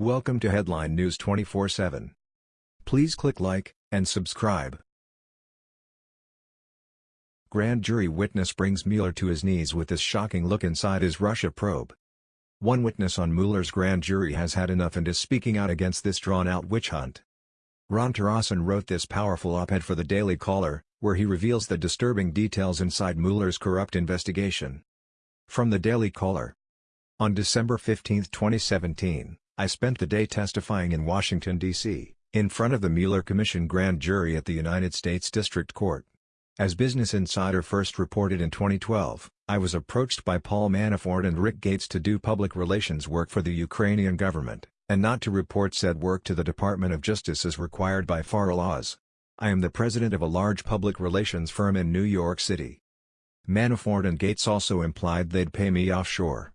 Welcome to Headline News 24/7. Please click like and subscribe. Grand jury witness brings Mueller to his knees with this shocking look inside his Russia probe. One witness on Mueller's grand jury has had enough and is speaking out against this drawn-out witch hunt. Ronn Torossian wrote this powerful op-ed for the Daily Caller, where he reveals the disturbing details inside Mueller's corrupt investigation. From the Daily Caller. On December 15, 2017, I spent the day testifying in Washington, D.C., in front of the Mueller Commission grand jury at the United States District Court. As Business Insider first reported in 2012, I was approached by Paul Manafort and Rick Gates to do public relations work for the Ukrainian government, and not to report said work to the Department of Justice as required by FARA laws. I am the president of a large public relations firm in New York City. Manafort and Gates also implied they'd pay me offshore.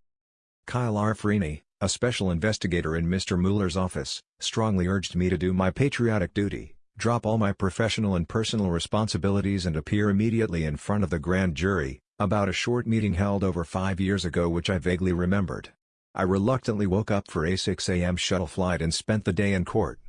Kyle R. Freeny, a special investigator in Mr. Mueller's office, strongly urged me to do my patriotic duty, drop all my professional and personal responsibilities and appear immediately in front of the grand jury, about a short meeting held over five years ago which I vaguely remembered. I reluctantly woke up for a 6 a.m. shuttle flight and spent the day in court.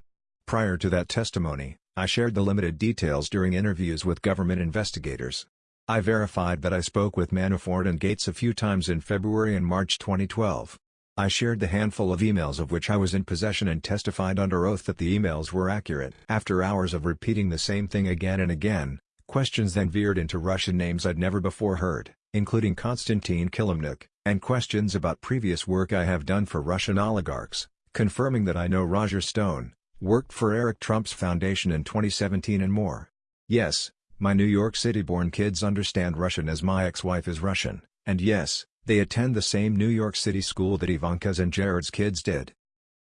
Prior to that testimony, I shared the limited details during interviews with government investigators. I verified that I spoke with Manafort and Gates a few times in February and March 2012. I shared the handful of emails of which I was in possession and testified under oath that the emails were accurate. After hours of repeating the same thing again and again, questions then veered into Russian names I'd never before heard, including Konstantin Kilimnik, and questions about previous work I have done for Russian oligarchs, confirming that I know Roger Stone, worked for Eric Trump's foundation in 2017 and more. Yes, my New York City-born kids understand Russian as my ex-wife is Russian, and yes, they attend the same New York City school that Ivanka's and Jared's kids did.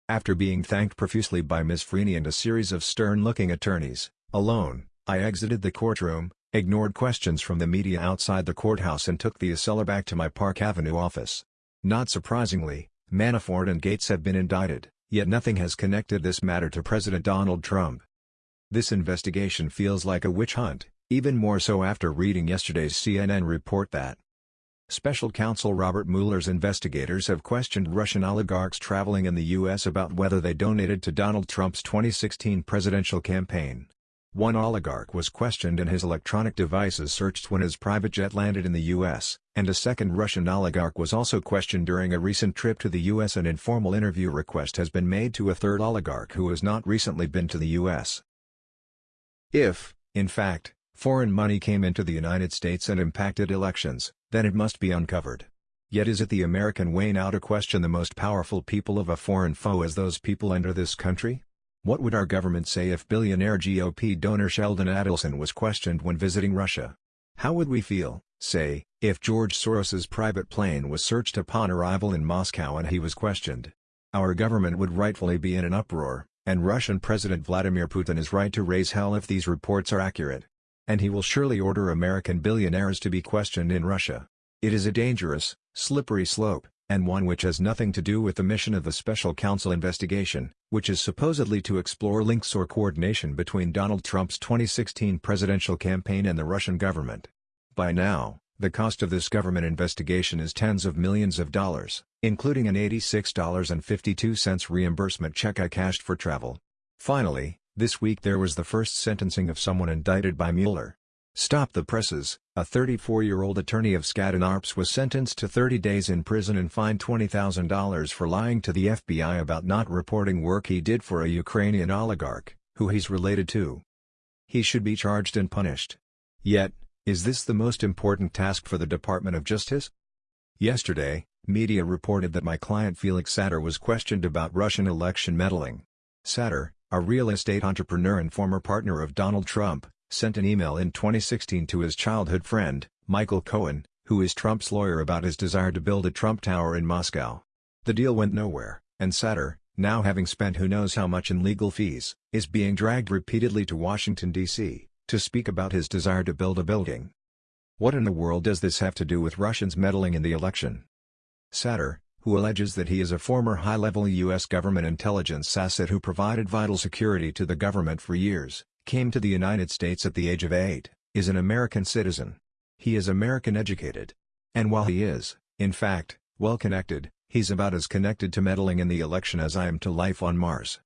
After being thanked profusely by Ms. Freeny and a series of stern-looking attorneys, alone, I exited the courtroom, ignored questions from the media outside the courthouse and took the Acela back to my Park Avenue office. Not surprisingly, Manafort and Gates have been indicted, yet nothing has connected this matter to President Donald Trump. This investigation feels like a witch hunt, even more so after reading yesterday's CNN report that Special counsel Robert Mueller's investigators have questioned Russian oligarchs traveling in the U.S. about whether they donated to Donald Trump's 2016 presidential campaign. One oligarch was questioned and his electronic devices searched when his private jet landed in the U.S., and a second Russian oligarch was also questioned during a recent trip to the U.S. An informal interview request has been made to a third oligarch who has not recently been to the U.S. If, in fact, foreign money came into the United States and impacted elections, then it must be uncovered. Yet is it the American way now to question the most powerful people of a foreign foe as those people enter this country? What would our government say if billionaire GOP donor Sheldon Adelson was questioned when visiting Russia? How would we feel, say, if George Soros's private plane was searched upon arrival in Moscow and he was questioned? Our government would rightfully be in an uproar, and Russian President Vladimir Putin is right to raise hell if these reports are accurate. And he will surely order American billionaires to be questioned in Russia. It is a dangerous, slippery slope, and one which has nothing to do with the mission of the Special Counsel investigation, which is supposedly to explore links or coordination between Donald Trump's 2016 presidential campaign and the Russian government. By now, the cost of this government investigation is tens of millions of dollars, including an $86.52 reimbursement check I cashed for travel. Finally, this week there was the first sentencing of someone indicted by Mueller. Stop the Presses, a 34-year-old attorney of Skadden Arps was sentenced to 30 days in prison and fined $20,000 for lying to the FBI about not reporting work he did for a Ukrainian oligarch, who he's related to. He should be charged and punished. Yet, is this the most important task for the Department of Justice? Yesterday, media reported that my client Felix Sater was questioned about Russian election meddling. Sater, a real estate entrepreneur and former partner of Donald Trump, sent an email in 2016 to his childhood friend, Michael Cohen, who is Trump's lawyer about his desire to build a Trump Tower in Moscow. The deal went nowhere, and Sater, now having spent who knows how much in legal fees, is being dragged repeatedly to Washington, D.C., to speak about his desire to build a building. What in the world does this have to do with Russians meddling in the election? Sater, who alleges that he is a former high-level U.S. government intelligence asset who provided vital security to the government for years, came to the United States at the age of eight, is an American citizen. He is American educated. And while he is, in fact, well-connected, He's about as connected to meddling in the election as I am to life on Mars.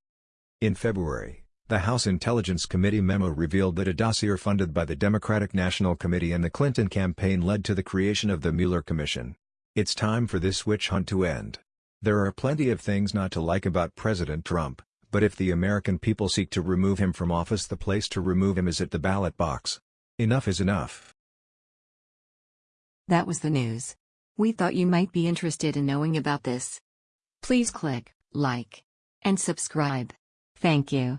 In February, the House Intelligence Committee memo revealed that a dossier funded by the Democratic National Committee and the Clinton campaign led to the creation of the Mueller Commission. It's time for this witch hunt to end. There are plenty of things not to like about President Trump, but if the American people seek to remove him from office the place to remove him is at the ballot box. Enough is enough. That was the news. We thought you might be interested in knowing about this. Please click like and subscribe. Thank you.